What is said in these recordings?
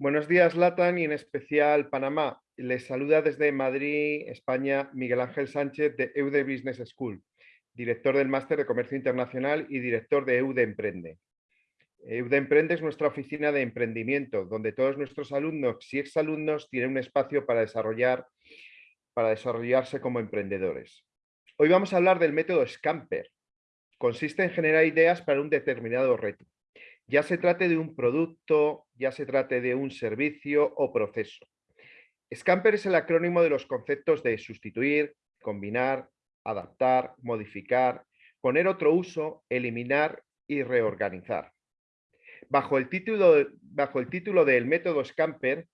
Buenos días, Latan, y en especial Panamá. Les saluda desde Madrid, España, Miguel Ángel Sánchez de EUDE Business School, director del Máster de Comercio Internacional y director de EUDE Emprende. EUDE Emprende es nuestra oficina de emprendimiento, donde todos nuestros alumnos y exalumnos tienen un espacio para, desarrollar, para desarrollarse como emprendedores. Hoy vamos a hablar del método Scamper. Consiste en generar ideas para un determinado reto. Ya se trate de un producto, ya se trate de un servicio o proceso. Scamper es el acrónimo de los conceptos de sustituir, combinar, adaptar, modificar, poner otro uso, eliminar y reorganizar. Bajo el título, bajo el título del método Scamper,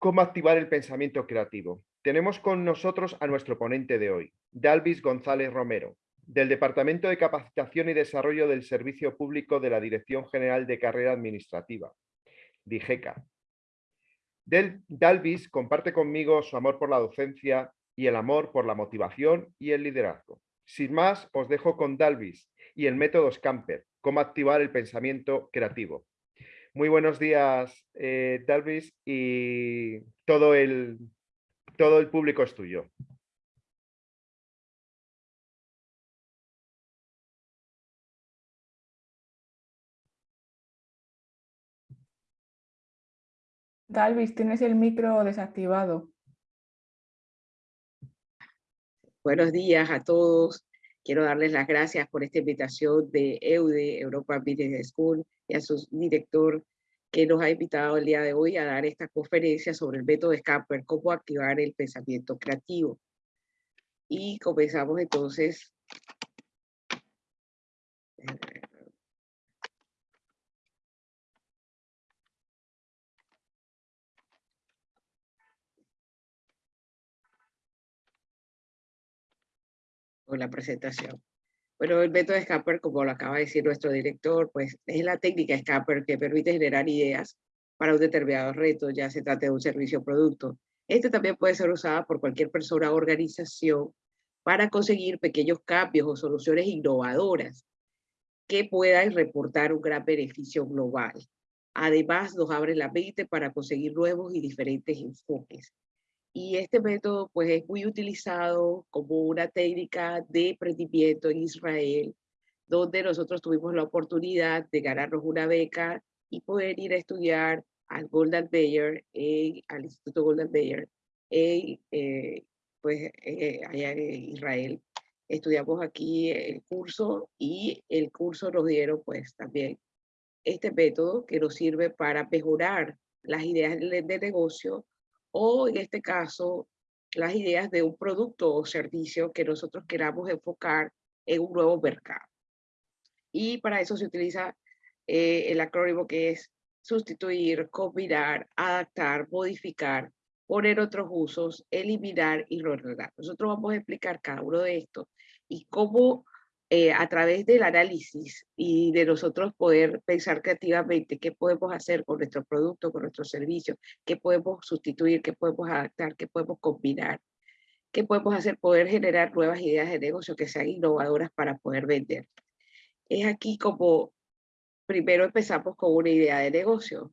¿cómo activar el pensamiento creativo? Tenemos con nosotros a nuestro ponente de hoy, Dalvis González Romero, del Departamento de Capacitación y Desarrollo del Servicio Público de la Dirección General de Carrera Administrativa, DIGECA. Del, Dalvis comparte conmigo su amor por la docencia y el amor por la motivación y el liderazgo. Sin más, os dejo con Dalvis y el método Scamper, cómo activar el pensamiento creativo. Muy buenos días, eh, Dalvis, y todo el, todo el público es tuyo. Dalvis, tienes el micro desactivado. Buenos días a todos. Quiero darles las gracias por esta invitación de EUDE, Europa Business School, y a su director que nos ha invitado el día de hoy a dar esta conferencia sobre el método Scamper, cómo activar el pensamiento creativo. Y comenzamos entonces con la presentación. Bueno, el método Scamper, como lo acaba de decir nuestro director, pues es la técnica Scamper que permite generar ideas para un determinado reto, ya se trate de un servicio o producto. Este también puede ser usado por cualquier persona o organización para conseguir pequeños cambios o soluciones innovadoras que puedan reportar un gran beneficio global. Además, nos abre la mente para conseguir nuevos y diferentes enfoques. Y este método pues es muy utilizado como una técnica de emprendimiento en Israel, donde nosotros tuvimos la oportunidad de ganarnos una beca y poder ir a estudiar al Golden Bayer, al Instituto Golden Bayer, eh, pues eh, allá en Israel. Estudiamos aquí el curso y el curso nos dieron pues también este método que nos sirve para mejorar las ideas de negocio o en este caso las ideas de un producto o servicio que nosotros queramos enfocar en un nuevo mercado. Y para eso se utiliza eh, el acrónimo que es sustituir, combinar, adaptar, modificar, poner otros usos, eliminar y reordenar. Nosotros vamos a explicar cada uno de estos y cómo eh, a través del análisis y de nosotros poder pensar creativamente qué podemos hacer con nuestro producto, con nuestro servicio, qué podemos sustituir, qué podemos adaptar, qué podemos combinar, qué podemos hacer, poder generar nuevas ideas de negocio que sean innovadoras para poder vender. Es aquí como primero empezamos con una idea de negocio.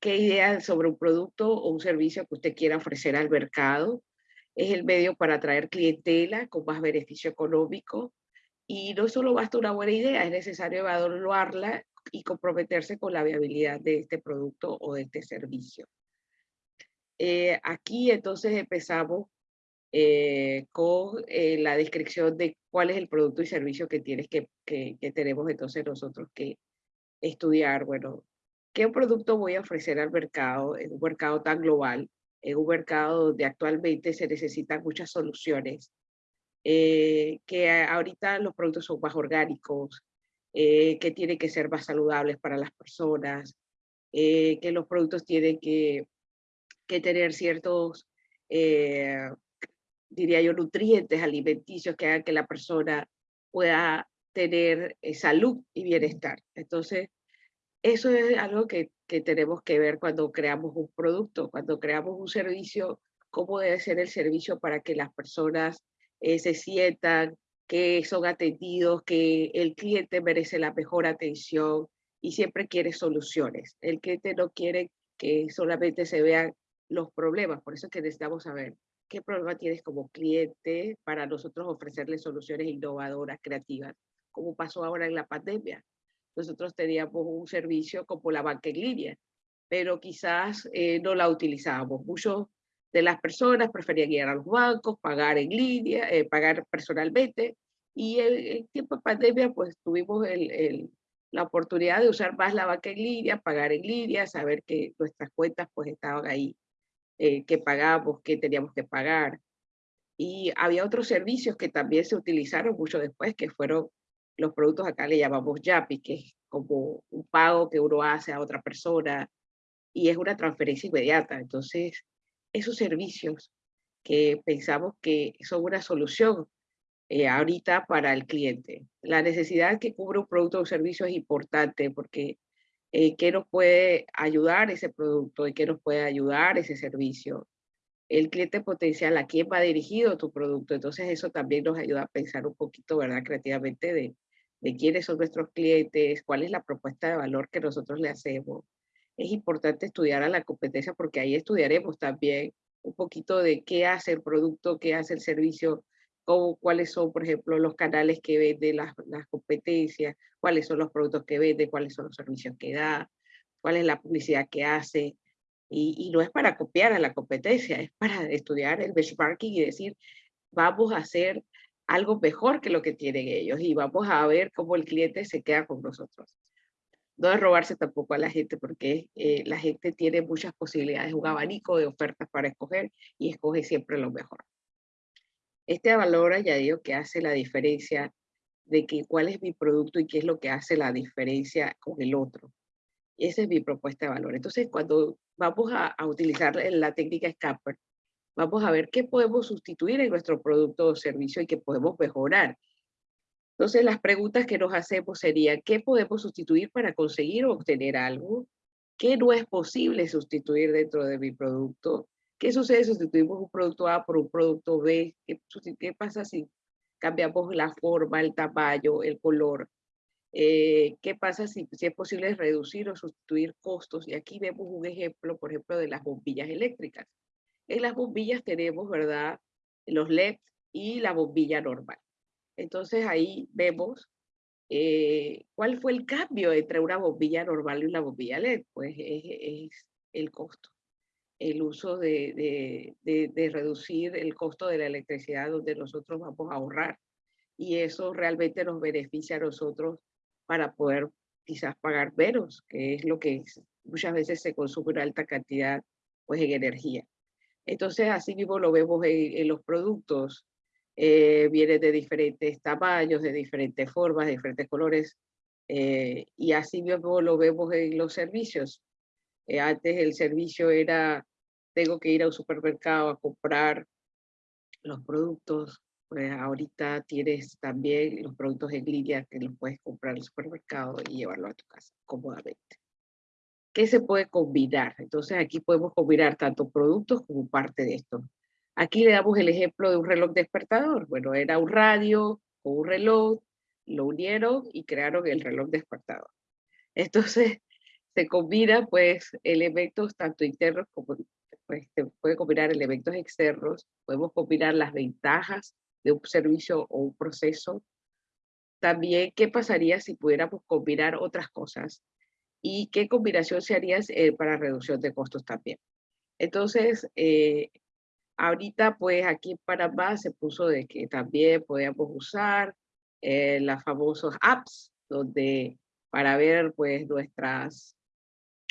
¿Qué idea sobre un producto o un servicio que usted quiera ofrecer al mercado? Es el medio para atraer clientela con más beneficio económico, y no solo basta una buena idea, es necesario evaluarla y comprometerse con la viabilidad de este producto o de este servicio. Eh, aquí entonces empezamos eh, con eh, la descripción de cuál es el producto y servicio que, tienes que, que, que, tenemos entonces nosotros que estudiar. Bueno, ¿qué producto voy a ofrecer al mercado en un mercado tan global, en un mercado donde actualmente se necesitan muchas soluciones eh, que ahorita los productos son más orgánicos, eh, que tienen que ser más saludables para las personas, eh, que los productos tienen que, que tener ciertos, diría yo, nutrientes alimenticios que hagan que la persona pueda tener salud y bienestar. Entonces, eso es algo que, que tenemos que ver cuando creamos un producto, cuando creamos un servicio, cómo debe ser el servicio para que las personas eh, se sientan que son atendidos, que el cliente merece la mejor atención, y siempre quiere soluciones. El cliente no quiere que solamente se vean los problemas, por eso es que necesitamos saber qué problema tienes como cliente para nosotros ofrecerle soluciones innovadoras, creativas, como pasó ahora en la pandemia. Nosotros teníamos un servicio como la banca en línea, pero quizás eh, no la utilizábamos. Muchos de las personas preferían ir a los bancos, pagar en línea, eh, pagar personalmente, y en, tiempo de pandemia pues tuvimos el, la oportunidad de usar más la banca en línea, pagar en línea, saber que nuestras cuentas pues estaban ahí eh, que pagábamos, que teníamos que pagar. Y había otros servicios que también se utilizaron mucho después, que fueron los productos acá le llamamos YAPI, que es como un pago que uno hace a otra persona y es una transferencia inmediata. Entonces, esos servicios que pensamos que son una solución eh, ahorita para el cliente. La necesidad que cubre un producto o servicio es importante porque eh, qué nos puede ayudar ese producto y qué nos puede ayudar ese servicio. El cliente potencial, a quién va dirigido tu producto. Entonces eso también nos ayuda a pensar un poquito, ¿verdad? Creativamente de, de quiénes son nuestros clientes, cuál es la propuesta de valor que nosotros le hacemos. Es importante estudiar a la competencia porque ahí estudiaremos también un poquito de qué hace el producto, qué hace el servicio, cuáles son, por ejemplo, los canales que vende las, las competencias, cuáles son los productos que vende, cuáles son los servicios que da, cuál es la publicidad que hace. Y, y, no es para copiar a la competencia, es para estudiar el benchmarking y decir, vamos a hacer algo mejor que lo que tienen ellos y vamos a ver cómo el cliente se queda con nosotros. No es robarse tampoco a la gente porque eh, la gente tiene muchas posibilidades, un abanico de ofertas para escoger y escoge siempre lo mejor. Este valor añadido que hace la diferencia de que cuál es mi producto y qué es lo que hace la diferencia con el otro. Esa es mi propuesta de valor. Entonces, cuando vamos a, utilizar la técnica Scamper, vamos a ver qué podemos sustituir en nuestro producto o servicio y qué podemos mejorar. Entonces, las preguntas que nos hacemos serían, ¿qué podemos sustituir para conseguir o obtener algo? ¿Qué no es posible sustituir dentro de mi producto? ¿Qué sucede si sustituimos un producto A por un producto B? ¿Qué, pasa si cambiamos la forma, el tamaño, el color? Eh, ¿Qué pasa si, si, es posible reducir o sustituir costos? Y aquí vemos un ejemplo, por ejemplo, de las bombillas eléctricas. En las bombillas tenemos, ¿verdad? Los LED y la bombilla normal. Entonces ahí vemos eh, cuál fue el cambio entre una bombilla normal y una bombilla LED. Pues es el costo el uso de, reducir el costo de la electricidad donde nosotros vamos a ahorrar. Y eso realmente nos beneficia a nosotros para poder quizás pagar menos, que es lo que muchas veces se consume una alta cantidad pues, en energía. Entonces, así mismo lo vemos en, los productos. Eh, vienen de diferentes tamaños, de diferentes formas, de diferentes colores. Eh, y así mismo lo vemos en los servicios. Eh, antes el servicio era tengo que ir a un supermercado a comprar los productos, pues ahorita tienes también los productos en línea que los puedes comprar en el supermercado y llevarlo a tu casa cómodamente. ¿Qué se puede combinar? Entonces aquí podemos combinar tanto productos como parte de esto. Aquí le damos el ejemplo de un reloj despertador. Bueno, era un radio o un reloj, lo unieron y crearon el reloj despertador. Entonces se combina pues elementos tanto internos como pues, puede combinar elementos externos, podemos combinar las ventajas de un servicio o un proceso. También, ¿qué pasaría si pudiéramos combinar otras cosas? ¿Y qué combinación se haría eh, para reducción de costos también? Entonces, eh, ahorita pues aquí en Panamá se puso de que también podíamos usar eh, las famosas apps, donde para ver pues nuestras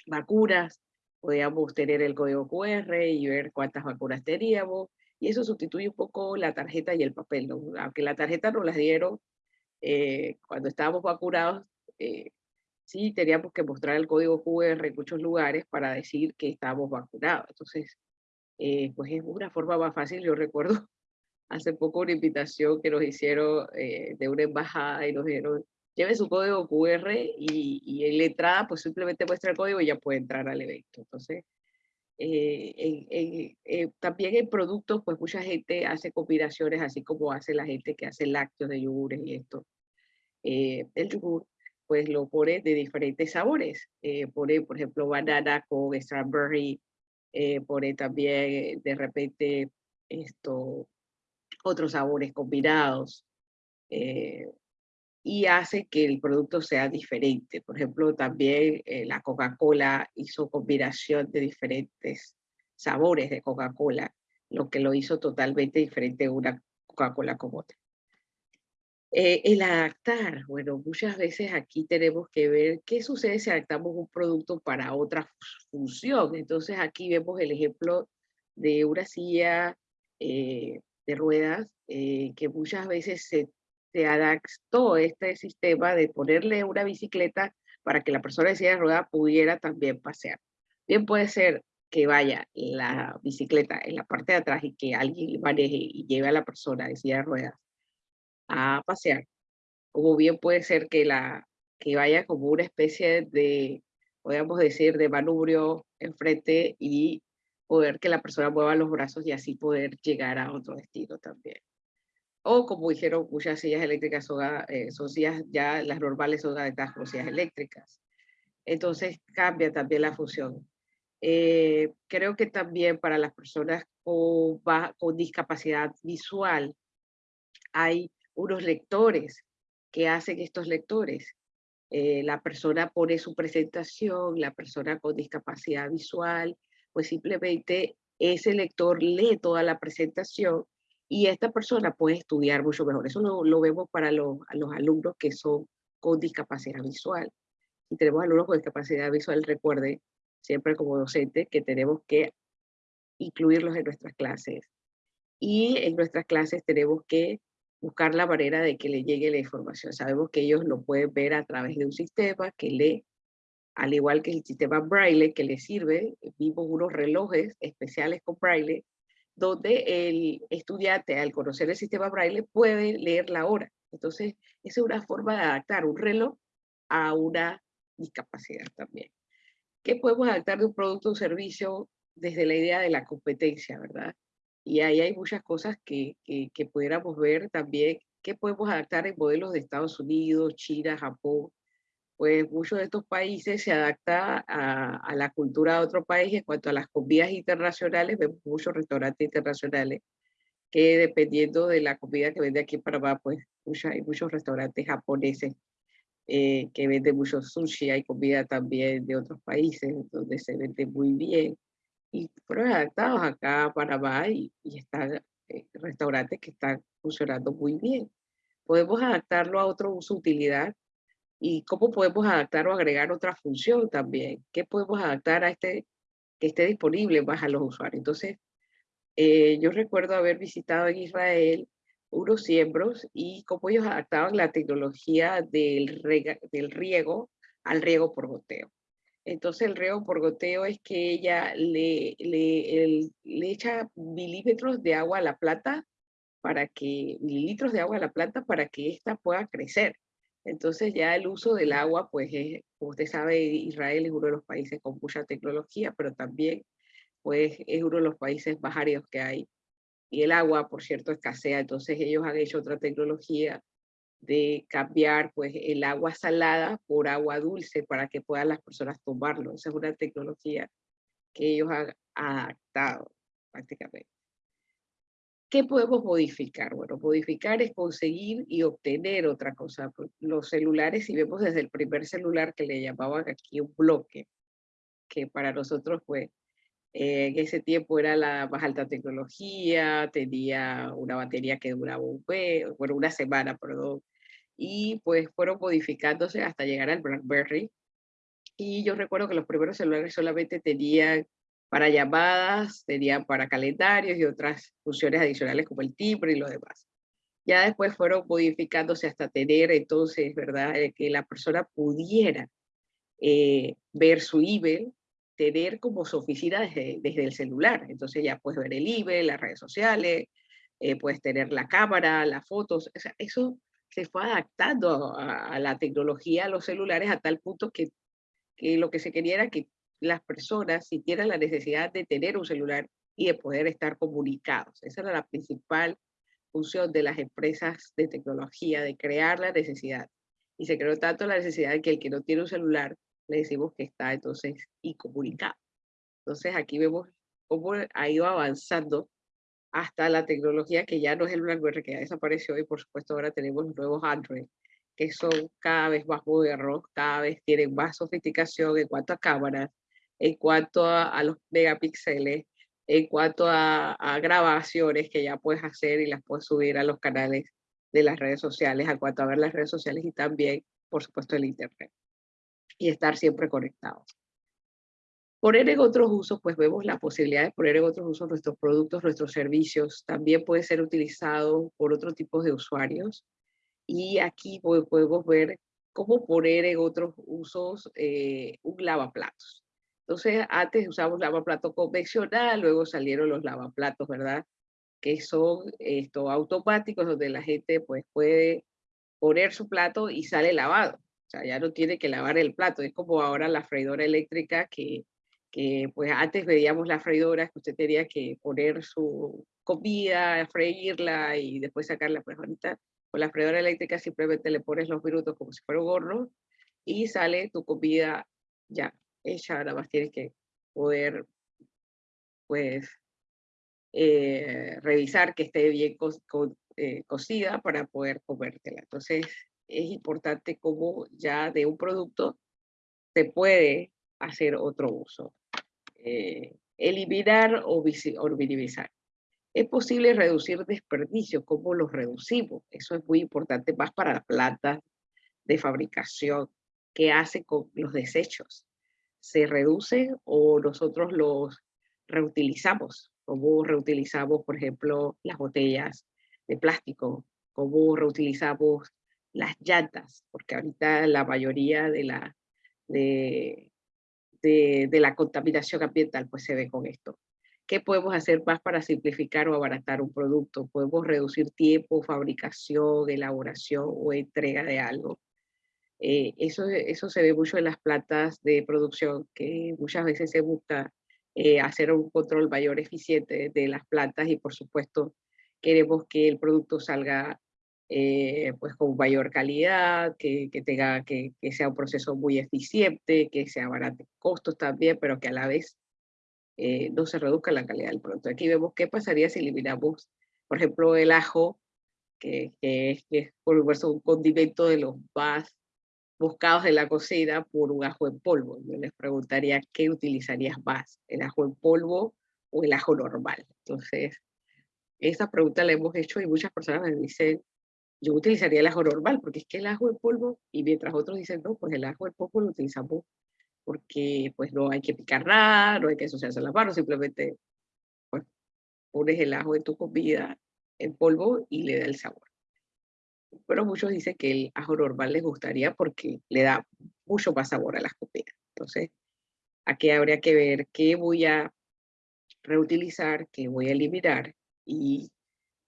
vacunas, podíamos tener el código QR y ver cuántas vacunas teníamos, y eso sustituye un poco la tarjeta y el papel, aunque la tarjeta nos la dieron eh, cuando estábamos vacunados, eh, sí teníamos que mostrar el código QR en muchos lugares para decir que estábamos vacunados. Entonces, eh, pues es una forma más fácil. Yo recuerdo hace poco una invitación que nos hicieron de una embajada y nos dijeron, lleve su código QR y, y en la entrada pues simplemente muestra el código y ya puede entrar al evento. Entonces, eh, eh, también en productos pues mucha gente hace combinaciones así como hace la gente que hace lácteos de yogures y esto. Eh, el yogur pues lo pone de diferentes sabores. Eh, pone, por ejemplo, banana con strawberry, eh, pone también de repente esto, otros sabores combinados. y hace que el producto sea diferente. Por ejemplo, también la Coca-Cola hizo combinación de diferentes sabores de Coca-Cola, lo que lo hizo totalmente diferente una Coca-Cola como otra. Eh, el adaptar, bueno, muchas veces aquí tenemos que ver qué sucede si adaptamos un producto para otra función. Entonces aquí vemos el ejemplo de una silla eh, de ruedas eh, que muchas veces se, se, adaptó este sistema de ponerle una bicicleta para que la persona de silla de ruedas pudiera también pasear. Bien puede ser que vaya la bicicleta en la parte de atrás y que alguien maneje y lleve a la persona de silla de ruedas a pasear. Como bien puede ser que, la, que vaya como una especie de, podríamos decir, de manubrio enfrente y poder que la persona mueva los brazos y así poder llegar a otro destino también. O como dijeron, muchas sillas eléctricas son, eh, sillas, ya las normales son adaptadas como sillas eléctricas. Entonces cambia también la función. Eh, creo que también para las personas con, con discapacidad visual hay unos lectores que hacen estos lectores. Eh, la persona pone su presentación, la persona con discapacidad visual, pues simplemente ese lector lee toda la presentación y esta persona puede estudiar mucho mejor. Eso lo, vemos para los, los alumnos que son con discapacidad visual. Si tenemos alumnos con discapacidad visual, recuerde siempre como docente que tenemos que incluirlos en nuestras clases. Y en nuestras clases tenemos que buscar la manera de que le llegue la información. Sabemos que ellos lo pueden ver a través de un sistema que lee, al igual que el sistema Braille que le sirve, vimos unos relojes especiales con Braille, donde el estudiante al conocer el sistema Braille puede leer la hora. Entonces, esa es una forma de adaptar un reloj a una discapacidad también. ¿Qué podemos adaptar de un producto o servicio desde la idea de la competencia, verdad? Y ahí hay muchas cosas que, que, pudiéramos ver también, que podemos adaptar en modelos de Estados Unidos, China, Japón. Pues muchos de estos países se adapta a, a la cultura de otro país. En cuanto a las comidas internacionales, vemos muchos restaurantes internacionales que dependiendo de la comida que vende aquí en Panamá, pues hay muchos restaurantes japoneses eh, que venden mucho sushi, hay comida también de otros países donde se vende muy bien y fueron adaptados acá a Panamá y, y están eh, restaurantes que están funcionando muy bien. Podemos adaptarlo a otro uso utilidad y cómo podemos adaptar o agregar otra función también. ¿Qué podemos adaptar a este que esté disponible más a los usuarios? Entonces, eh, yo recuerdo haber visitado en Israel unos siembros y cómo ellos adaptaban la tecnología del, del riego al riego por goteo. Entonces el riego por goteo es que ella le, le, le echa milímetros de agua a la planta para que, mililitros de agua a la planta para que ésta pueda crecer. Entonces ya el uso del agua, pues como usted sabe, Israel es uno de los países con mucha tecnología, pero también pues es uno de los países más áridos que hay. Y el agua, por cierto, escasea, entonces ellos han hecho otra tecnología de cambiar pues, el agua salada por agua dulce para que puedan las personas tomarlo. Esa es una tecnología que ellos han adaptado prácticamente. ¿Qué podemos modificar? Bueno, modificar es conseguir y obtener otra cosa. Pues, los celulares, si vemos desde el primer celular que le llamaban aquí un bloque, que para nosotros fue, eh, en ese tiempo era la más alta tecnología, tenía una batería que duraba un mes, bueno, una semana, perdón, y pues fueron modificándose hasta llegar al BlackBerry. Y yo recuerdo que los primeros celulares solamente tenían para llamadas, tenían para calendarios y otras funciones adicionales como el timbre y lo demás. Ya después fueron modificándose hasta tener entonces, ¿verdad? Eh, que la persona pudiera eh, ver su email, tener como su oficina desde, el celular. Entonces ya puedes ver el email, las redes sociales, eh, puedes tener la cámara, las fotos. O sea, eso se fue adaptando a, la tecnología, a los celulares, a tal punto que, que lo que se quería era que las personas sintieran la necesidad de tener un celular y de poder estar comunicados. Esa era la principal función de las empresas de tecnología, de crear la necesidad. Y se creó tanto la necesidad de que el que no tiene un celular, le decimos que está entonces incomunicado. Entonces aquí vemos cómo ha ido avanzando hasta la tecnología que ya no es el BlackBerry, que ya desapareció y por supuesto ahora tenemos nuevos Android, que son cada vez más modernos, cada vez tienen más sofisticación en cuanto a cámaras, en cuanto a, los megapíxeles, en cuanto a, a, grabaciones que ya puedes hacer y las puedes subir a los canales de las redes sociales, en cuanto a ver las redes sociales y también, por supuesto, el Internet. Y estar siempre conectados. Poner en otros usos, pues vemos la posibilidad de poner en otros usos nuestros productos, nuestros servicios. También puede ser utilizado por otro tipo de usuarios. Y aquí podemos ver cómo poner en otros usos eh, un lavaplatos. Entonces, antes usábamos lavaplatos convencional, luego salieron los lavaplatos, ¿verdad? Que son estos automáticos donde la gente pues puede poner su plato y sale lavado. O sea, ya no tiene que lavar el plato. Es como ahora la freidora eléctrica que que pues antes veíamos las freidoras que usted tenía que poner su comida, freírla y después sacarla, pues ahorita con la freidora eléctrica simplemente le pones los minutos como si fuera un horno y sale tu comida ya hecha, nada más tienes que poder pues eh, revisar que esté bien eh, cocida para poder comértela. Entonces es importante cómo ya de un producto se puede hacer otro uso. Eh, eliminar o, minimizar. Es posible reducir desperdicios, ¿cómo los reducimos? Eso es muy importante más para las plantas de fabricación. ¿Qué hace con los desechos? ¿Se reducen o nosotros los reutilizamos? ¿Cómo reutilizamos, por ejemplo, las botellas de plástico? ¿Cómo reutilizamos las llantas? Porque ahorita la mayoría de, la, de, la contaminación ambiental, pues se ve con esto. ¿Qué podemos hacer más para simplificar o abaratar un producto? Podemos reducir tiempo, fabricación, elaboración o entrega de algo. Eh, eso, eso se ve mucho en las plantas de producción, que muchas veces se busca eh, hacer un control mayor eficiente de las plantas y por supuesto queremos que el producto salga eh, pues con mayor calidad, que, que tenga, que, que, sea un proceso muy eficiente, que sea barato costos también, pero que a la vez eh, no se reduzca la calidad del producto. Aquí vemos qué pasaría si eliminamos, por ejemplo, el ajo, que, que es, es por un condimento de los más buscados en la cocina por un ajo en polvo. Yo les preguntaría qué utilizarías más, el ajo en polvo o el ajo normal. Entonces, esa pregunta la hemos hecho y muchas personas me dicen, yo utilizaría el ajo normal, porque es que el ajo en polvo, y mientras otros dicen, no, pues el ajo en polvo lo utilizamos porque pues no hay que picar nada, no hay que asociarse las manos, simplemente pues, pones el ajo en tu comida en polvo y le da el sabor. Pero muchos dicen que el ajo normal les gustaría porque le da mucho más sabor a las comidas. Entonces, aquí habría que ver qué voy a reutilizar, qué voy a eliminar y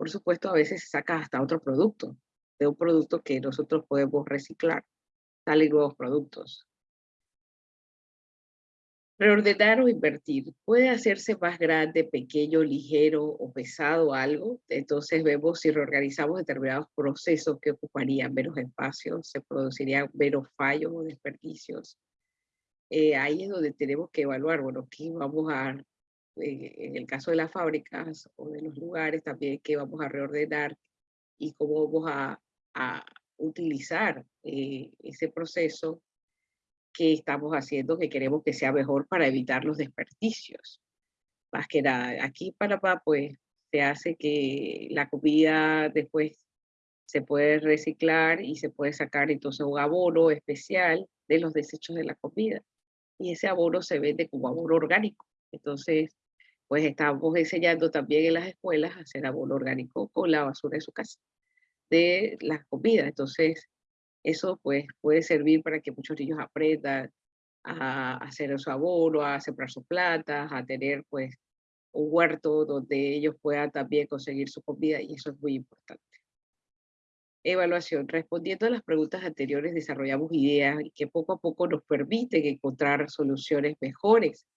por supuesto, a veces se saca hasta otro producto, de un producto que nosotros podemos reciclar. Salen nuevos productos. Reordenar o invertir. Puede hacerse más grande, pequeño, ligero o pesado algo. Entonces vemos si reorganizamos determinados procesos que ocuparían menos espacio, se producirían menos fallos o desperdicios. Eh, ahí es donde tenemos que evaluar, bueno, qué vamos a en el caso de las fábricas o de los lugares también que vamos a reordenar y cómo vamos a, a utilizar eh, ese proceso que estamos haciendo, que queremos que sea mejor para evitar los desperdicios. Más que nada, aquí en Panamá pues se hace que la comida después se puede reciclar y se puede sacar entonces un abono especial de los desechos de la comida. Y ese abono se vende como abono orgánico. Entonces, pues estamos enseñando también en las escuelas a hacer abono orgánico con la basura de su casa, de las comidas. Entonces, eso pues puede servir para que muchos niños aprendan a hacer su abono, a sembrar sus plantas, a tener pues un huerto donde ellos puedan también conseguir su comida y eso es muy importante. Evaluación. Respondiendo a las preguntas anteriores, desarrollamos ideas que poco a poco nos permiten encontrar soluciones mejores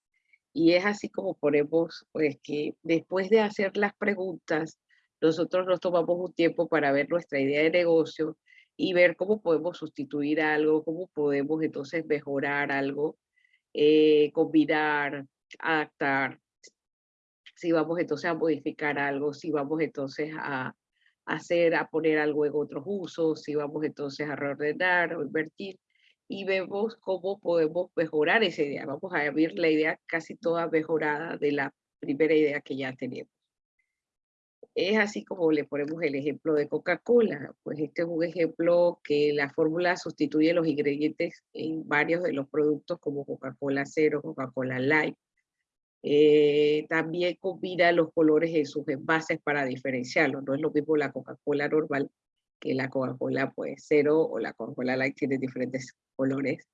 y es así como ponemos, pues que después de hacer las preguntas, nosotros nos tomamos un tiempo para ver nuestra idea de negocio y ver cómo podemos sustituir algo, cómo podemos entonces mejorar algo, eh, combinar, adaptar, si vamos entonces a modificar algo, si vamos entonces a, hacer, a poner algo en otros usos, si vamos entonces a reordenar o invertir y vemos cómo podemos mejorar esa idea. Vamos a ver la idea casi toda mejorada de la primera idea que ya tenemos. Es así como le ponemos el ejemplo de Coca-Cola. Pues este es un ejemplo que la fórmula sustituye los ingredientes en varios de los productos como Coca-Cola Cero, Coca-Cola Light. Eh, también combina los colores en sus envases para diferenciarlos. No es lo mismo la Coca-Cola normal que la Coca-Cola pues cero o la Coca-Cola Light tiene diferentes colores.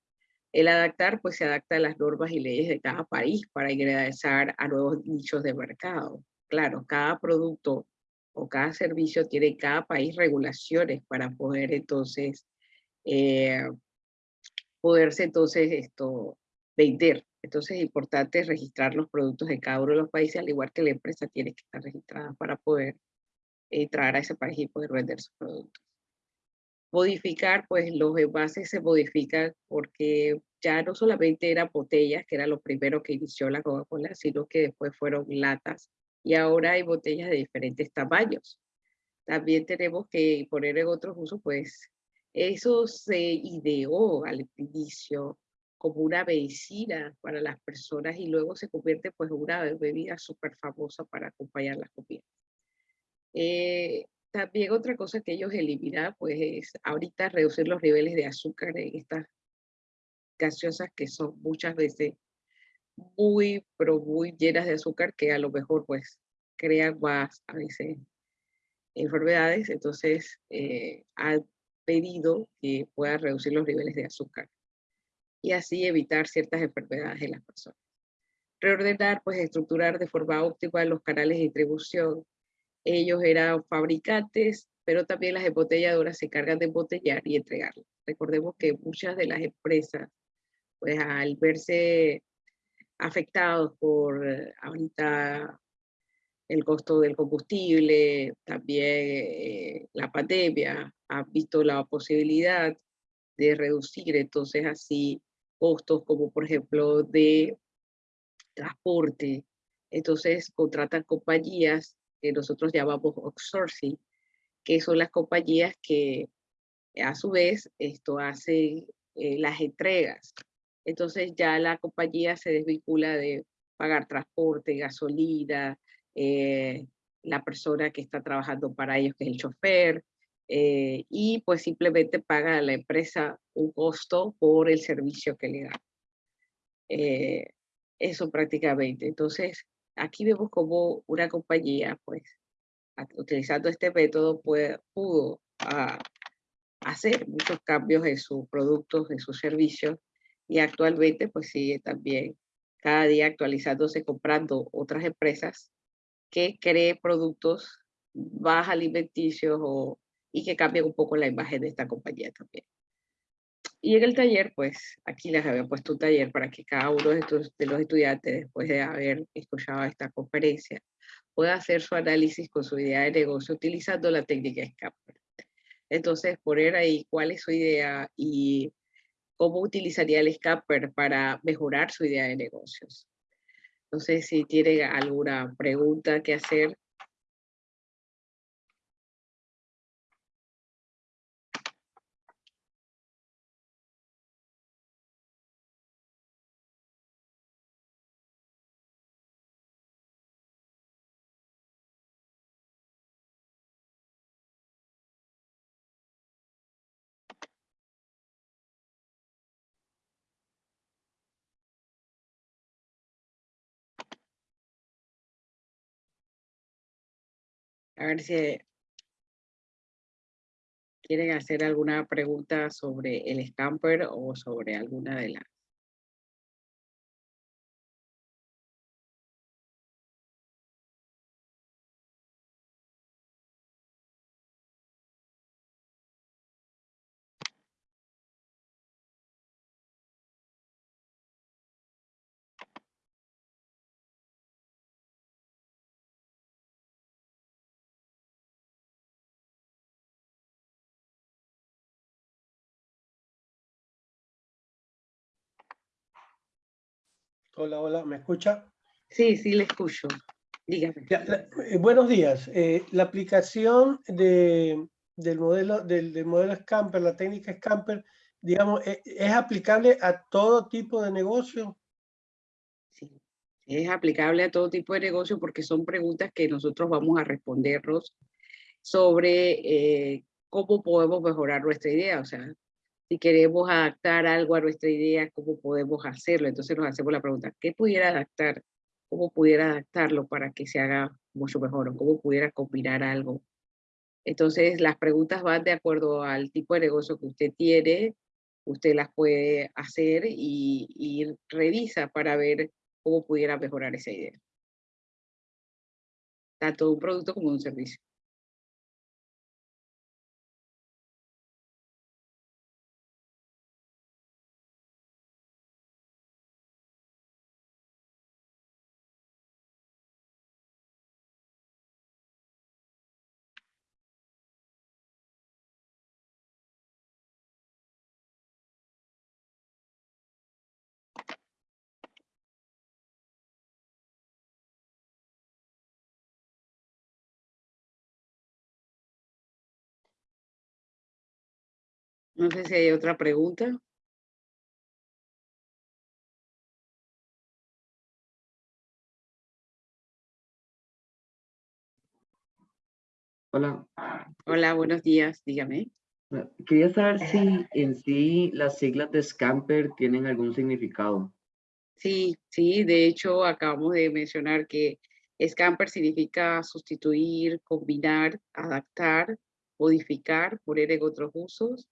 El adaptar pues se adapta a las normas y leyes de cada país para ingresar a nuevos nichos de mercado. Claro, cada producto o cada servicio tiene en cada país regulaciones para poder entonces eh, poderse entonces esto vender. Entonces es importante registrar los productos de cada uno de los países, al igual que la empresa tiene que estar registrada para poder entrar a ese país y poder vender sus productos. Modificar, pues los envases se modifican porque ya no solamente eran botellas, que era lo primero que inició la Coca-Cola, sino que después fueron latas y ahora hay botellas de diferentes tamaños. También tenemos que poner en otros usos, pues eso se ideó al inicio como una medicina para las personas y luego se convierte pues en una bebida súper famosa para acompañar las comidas. Eh, también otra cosa que ellos eliminan, pues es ahorita reducir los niveles de azúcar en estas gaseosas que son muchas veces muy, pero muy llenas de azúcar que a lo mejor pues crean más a veces enfermedades. Entonces eh, han pedido que pueda reducir los niveles de azúcar y así evitar ciertas enfermedades en las personas. Reordenar, pues estructurar de forma óptima los canales de distribución ellos eran fabricantes, pero también las embotelladoras se encargan de embotellar y entregarlo. Recordemos que muchas de las empresas, pues al verse afectados por eh, ahorita el costo del combustible, también eh, la pandemia, han visto la posibilidad de reducir entonces así costos como por ejemplo de transporte. Entonces contratan compañías que nosotros llamamos outsourcing, que son las compañías que a su vez esto hace eh, las entregas. Entonces ya la compañía se desvincula de pagar transporte, gasolina, eh, la persona que está trabajando para ellos, que es el chofer, eh, y pues simplemente paga a la empresa un costo por el servicio que le da. eso prácticamente. Entonces, aquí vemos como una compañía, pues, utilizando este método, pudo ah, hacer muchos cambios en sus productos, en sus servicios, y actualmente, pues, sigue también cada día actualizándose, comprando otras empresas que creen productos más alimenticios o, y que cambien un poco la imagen de esta compañía también. Y en el taller, pues aquí les había puesto un taller para que cada uno de, de los estudiantes, después de haber escuchado esta conferencia, pueda hacer su análisis con su idea de negocio utilizando la técnica SCAPER. Entonces, poner ahí cuál es su idea y cómo utilizaría el SCAPER para mejorar su idea de negocios. No sé si tienen alguna pregunta que hacer A ver si quieren hacer alguna pregunta sobre el scamper o sobre alguna de las Hola, hola, ¿me escucha? Sí, sí, le escucho. Dígame. Ya, la- eh, buenos días. Eh, la aplicación de, del, modelo, del, del modelo Scamper, la técnica Scamper, digamos, eh, ¿es aplicable a todo tipo de negocio? Sí, es aplicable a todo tipo de negocio porque son preguntas que nosotros vamos a respondernos sobre cómo podemos mejorar nuestra idea. O sea, si queremos adaptar algo a nuestra idea, cómo podemos hacerlo. Entonces nos hacemos la pregunta, ¿qué pudiera adaptar? ¿Cómo pudiera adaptarlo para que se haga mucho mejor? ¿O cómo pudiera combinar algo? Entonces las preguntas van de acuerdo al tipo de negocio que usted tiene, usted las puede hacer y, y revisa para ver cómo pudiera mejorar esa idea. Tanto un producto como un servicio. No sé si hay otra pregunta. Hola, Hola, buenos días, dígame. eh, quería saber si en sí las siglas de Scamper tienen algún significado. Sí, sí, de hecho acabamos de mencionar que scamper significa sustituir, combinar, adaptar, modificar, poner en otros usos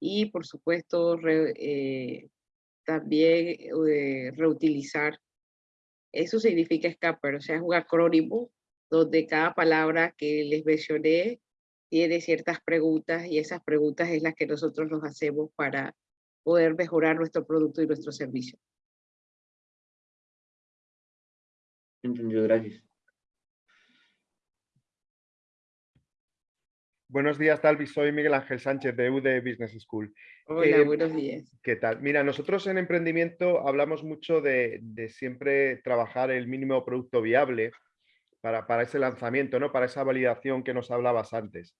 y por supuesto eh, también eh, reutilizar. Eso significa scamper, o sea, es un acrónimo donde cada palabra que les mencioné tiene ciertas preguntas y esas preguntas es las que nosotros nos hacemos para poder mejorar nuestro producto y nuestro servicio. Entendido, gracias. Buenos días, Talvi. Soy Miguel Ángel Sánchez de UD Business School. Hola, Eh, buenos días. ¿Qué tal? Mira, nosotros en emprendimiento hablamos mucho de, de siempre trabajar el mínimo producto viable para, para ese lanzamiento, ¿no? Para esa validación que nos hablabas antes.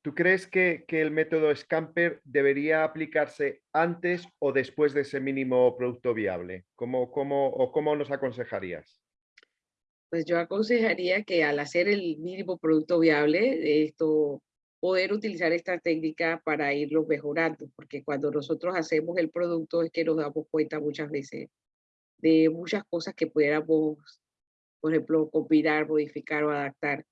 ¿Tú crees que, que el método Scamper debería aplicarse antes o después de ese mínimo producto viable? ¿Cómo, cómo, ¿O cómo nos aconsejarías? Pues yo aconsejaría que al hacer el mínimo producto viable, esto, poder utilizar esta técnica para irlo mejorando, porque cuando nosotros hacemos el producto es que nos damos cuenta muchas veces de muchas cosas que pudiéramos, por ejemplo, combinar, modificar o adaptar.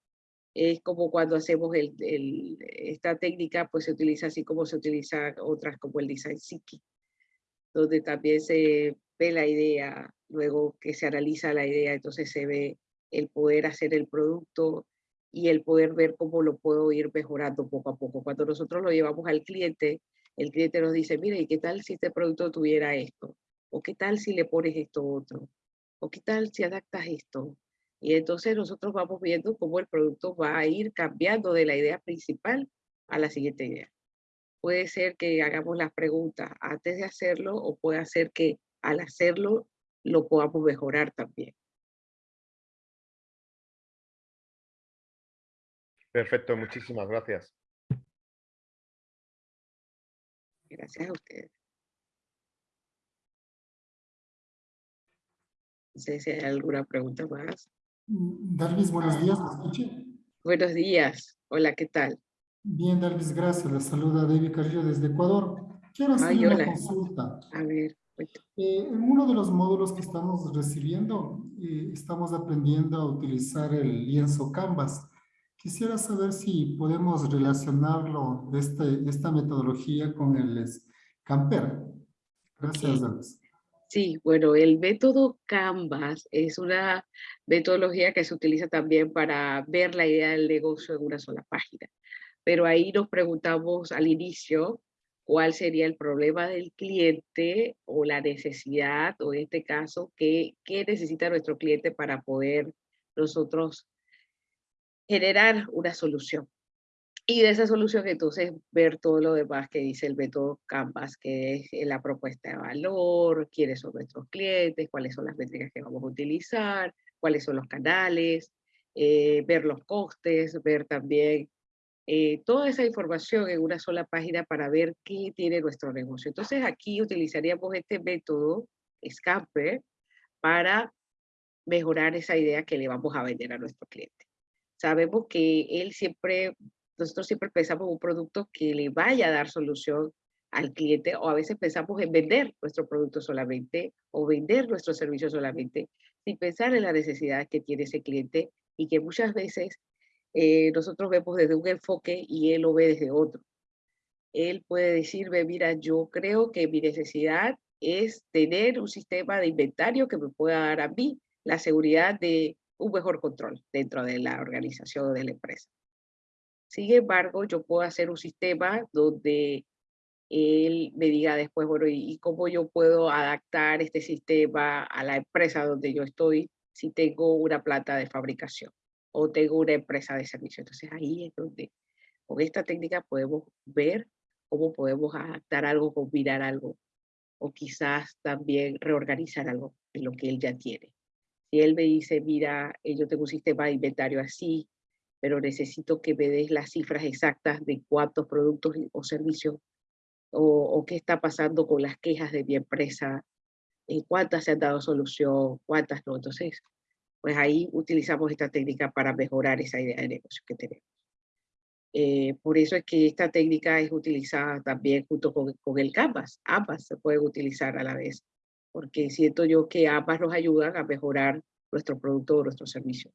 Es como cuando hacemos el, el- esta técnica, pues se utiliza así como se utilizan otras como el design thinking, donde también se ve la idea, luego que se analiza la idea, entonces se ve el poder hacer el producto y el poder ver cómo lo puedo ir mejorando poco a poco. Cuando nosotros lo llevamos al cliente, el cliente nos dice, mire, ¿y qué tal si este producto tuviera esto? ¿O qué tal si le pones esto otro? ¿O qué tal si adaptas esto? Y entonces nosotros vamos viendo cómo el producto va a ir cambiando de la idea principal a la siguiente idea. Puede ser que hagamos las preguntas antes de hacerlo o puede ser que al hacerlo lo podamos mejorar también. Perfecto, muchísimas gracias. Gracias a ustedes. No sé si hay alguna pregunta más. Darvis, buenos días, ¿me escucha? Buenos días. Hola, ¿qué tal? Bien, Darvis, gracias. Les saluda David Carrillo desde Ecuador. Quiero hacer Ay, una hola. consulta. A ver. Eh, en uno de los módulos que estamos recibiendo, eh, estamos aprendiendo a utilizar el lienzo Canvas. Quisiera saber si podemos relacionarlo, este, esta metodología con el Camper. Gracias. Darvis. Sí, bueno, el método Canvas es una metodología que se utiliza también para ver la idea del negocio en una sola página. Pero ahí nos preguntamos al inicio cuál sería el problema del cliente o la necesidad, o en este caso, qué, qué necesita nuestro cliente para poder nosotros generar una solución. Y de esa solución entonces ver todo lo demás que dice el método Canvas, que es eh, la propuesta de valor, quiénes son nuestros clientes, cuáles son las métricas que vamos a utilizar, cuáles son los canales, eh, ver los costes, ver también eh, toda esa información en una sola página para ver qué tiene nuestro negocio. Entonces aquí utilizaríamos este método Scamper para mejorar esa idea que le vamos a vender a nuestro cliente. Sabemos que él siempre nosotros siempre pensamos en un producto que le vaya a dar solución al cliente o a veces pensamos en vender nuestro producto solamente o vender nuestro servicio solamente sin pensar en la necesidad que tiene ese cliente y que muchas veces eh, nosotros vemos desde un enfoque y él lo ve desde otro. Él puede decirme, mira, yo creo que mi necesidad es tener un sistema de inventario que me pueda dar a mí la seguridad de un mejor control dentro de la organización de la empresa. Sin embargo, yo puedo hacer un sistema donde él me diga después, bueno, ¿y cómo yo puedo adaptar este sistema a la empresa donde yo estoy si tengo una planta de fabricación o tengo una empresa de servicio? Entonces ahí es donde con esta técnica podemos ver cómo podemos adaptar algo, combinar algo o quizás también reorganizar algo en lo que él ya tiene. Si él me dice, mira, eh, yo tengo un sistema de inventario así, pero necesito que me des las cifras exactas de cuántos productos o servicios o, qué está pasando con las quejas de mi empresa, eh, cuántas se han dado solución, cuántas no. Entonces, pues ahí utilizamos esta técnica para mejorar esa idea de negocio que tenemos. Eh, por eso es que esta técnica es utilizada también junto con, con, el Canvas. Ambas se pueden utilizar a la vez, porque siento yo que ambas nos ayudan a mejorar nuestro producto o nuestro servicio.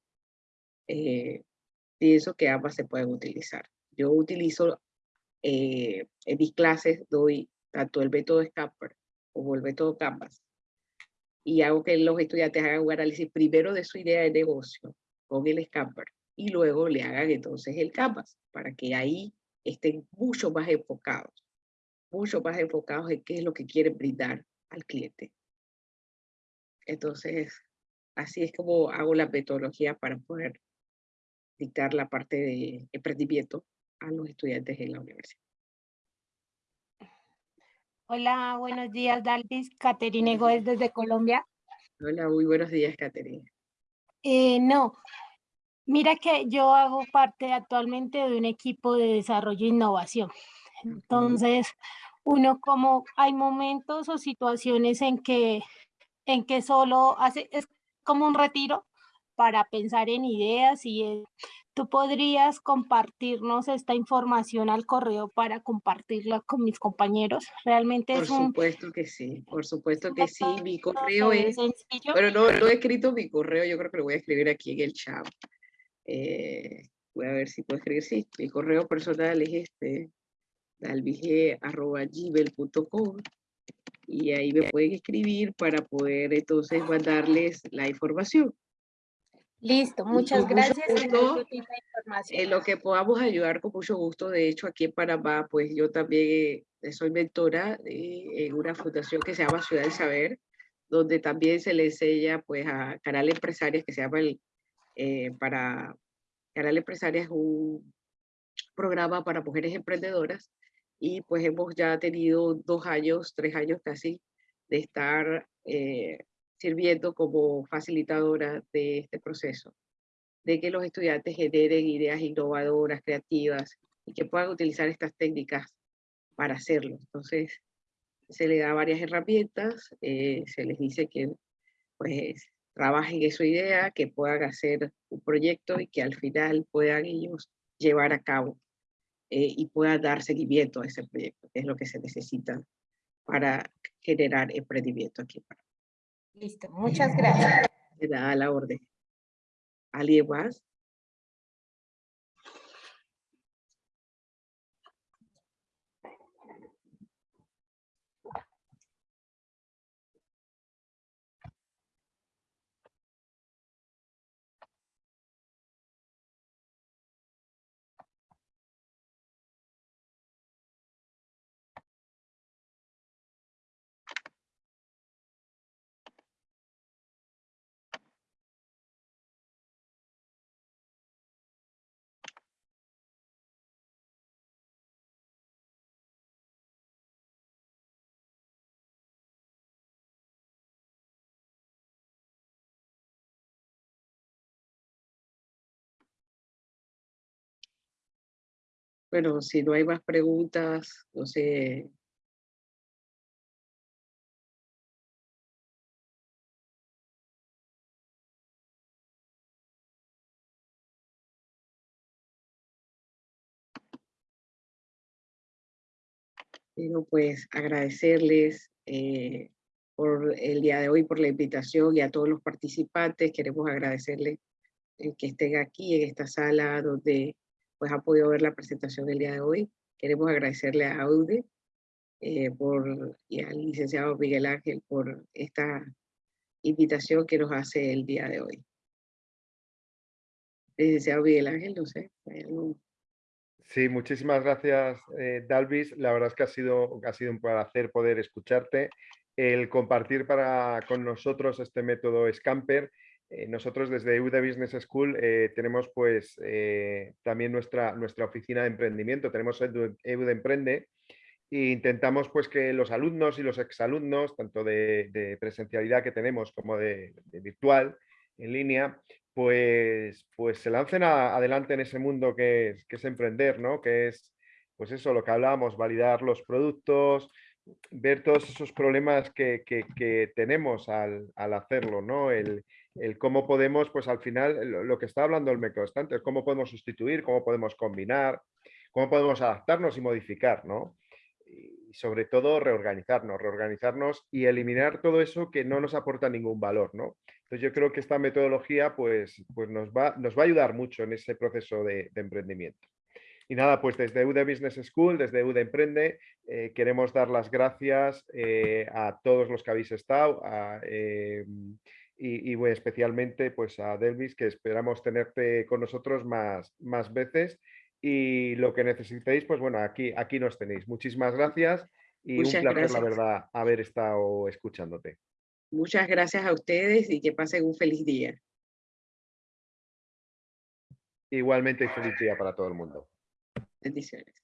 Eh, pienso que ambas se pueden utilizar. Yo utilizo eh, en mis clases, doy tanto el método Scamper como el método Canvas y hago que los estudiantes hagan un análisis primero de su idea de negocio con el Scamper y luego le hagan entonces el Canvas para que ahí estén mucho más enfocados, mucho más enfocados en qué es lo que quieren brindar al cliente. Entonces, así es como hago la metodología para poder dictar la parte de emprendimiento a los estudiantes en la universidad. Hola, buenos días, Dalvis. Caterine Goes desde Colombia. Hola, muy buenos días, Caterine. Eh, no, mira que yo hago parte actualmente de un equipo de desarrollo e innovación. Entonces, uno como hay momentos o situaciones en que, en que solo hace, es como un retiro para pensar en ideas y tú podrías compartirnos esta información al correo para compartirla con mis compañeros. Realmente por es un... supuesto que sí, por supuesto que sí. Mi correo es... Sencillo. Pero no, no he escrito mi correo, yo creo que lo voy a escribir aquí en el chat. Eh, voy a ver si puedo escribir, sí. Mi correo personal es este, dalvige.gmail.com y ahí me pueden escribir para poder entonces mandarles la información. Listo, muchas gracias. en lo que podamos ayudar con mucho gusto. De hecho, aquí en Panamá, pues yo también eh, soy mentora en una fundación que se llama Ciudad del Saber, donde también se le enseña pues a Canal Empresarias, que se llama el, eh, para, Canal Empresarias es un programa para mujeres emprendedoras y pues hemos ya tenido dos años, tres años casi de estar eh, sirviendo como facilitadora de este proceso, de que los estudiantes generen ideas innovadoras, creativas y que puedan utilizar estas técnicas para hacerlo. Entonces, se les da varias herramientas, eh, se les dice que pues trabajen en su idea, que puedan hacer un proyecto y que al final puedan ellos llevar a cabo eh, y puedan dar seguimiento a ese proyecto, que es lo que se necesita para generar emprendimiento aquí. Listo, muchas gracias. Da la orden. ¿Alguien más? Bueno, si no hay más preguntas, no sé. Quiero pues agradecerles eh, por el día de hoy, por la invitación y a todos los participantes. Queremos agradecerles el que estén aquí en esta sala donde pues ha podido ver la presentación del día de hoy. Queremos agradecerle a Aude eh, por, y al licenciado Miguel Ángel por esta invitación que nos hace el día de hoy. Licenciado Miguel Ángel, no sé, ¿hay? Sí, muchísimas gracias, eh, Dalvis. La verdad es que ha sido, ha sido un placer poder escucharte, el compartir para, con nosotros este método Scamper. Eh, nosotros desde EUDE Business School eh, tenemos pues eh, también nuestra, nuestra oficina de emprendimiento, tenemos EUDE Emprende e intentamos pues que los alumnos y los exalumnos, tanto de, de presencialidad que tenemos como de, virtual, en línea, pues, pues se lancen adelante en ese mundo que es, que es emprender, ¿no? Que es, pues eso, lo que hablábamos, validar los productos, ver todos esos problemas que, que- que tenemos al, al hacerlo, ¿no? El, el cómo podemos, pues al final, lo, lo que está hablando el microestante, es cómo podemos sustituir, cómo podemos combinar, cómo podemos adaptarnos y modificar, ¿no? Y sobre todo reorganizarnos, reorganizarnos y eliminar todo eso que no nos aporta ningún valor, ¿no? Entonces yo creo que esta metodología pues, pues nos, va, nos va a ayudar mucho en ese proceso de, de emprendimiento. Y nada, pues desde UD Business School, desde UD Emprende, eh, queremos dar las gracias eh, a todos los que habéis estado a, eh, y, y, bueno, especialmente pues a Delvis, que esperamos tenerte con nosotros más, más veces. Y lo que necesitéis, pues bueno, aquí, aquí nos tenéis. Muchísimas gracias y Muchas un placer, gracias. la verdad, haber estado escuchándote. Muchas gracias a ustedes y que pasen un feliz día. Igualmente, feliz día para todo el mundo. Bendiciones.